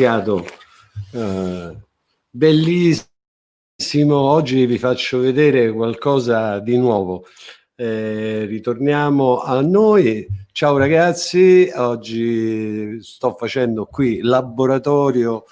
iniziato eh, bellissimo. Oggi vi faccio vedere qualcosa di nuovo. Eh, ritorniamo a noi. Ciao ragazzi. Oggi sto facendo qui laboratorio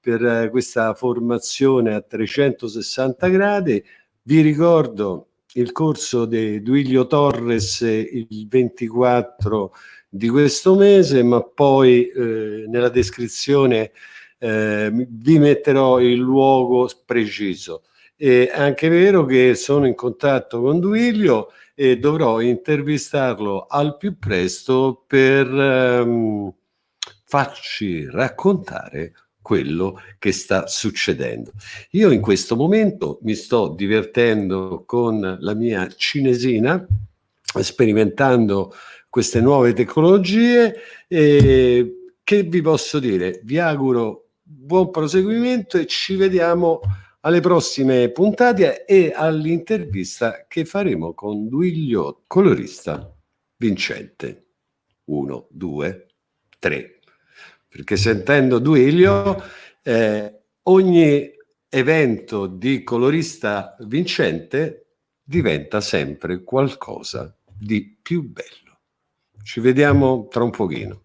per questa formazione a 360 gradi. Vi ricordo il corso di Duilio Torres il 24 di questo mese, ma poi eh, nella descrizione eh, vi metterò il luogo preciso. È anche vero che sono in contatto con Duilio e dovrò intervistarlo al più presto per ehm, farci raccontare quello che sta succedendo. Io in questo momento mi sto divertendo con la mia cinesina, sperimentando queste nuove tecnologie e che vi posso dire? Vi auguro buon proseguimento e ci vediamo alle prossime puntate e all'intervista che faremo con Duilio, colorista vincente. Uno, due, tre. Perché sentendo Duilio, eh, ogni evento di colorista vincente diventa sempre qualcosa di più bello. Ci vediamo tra un pochino.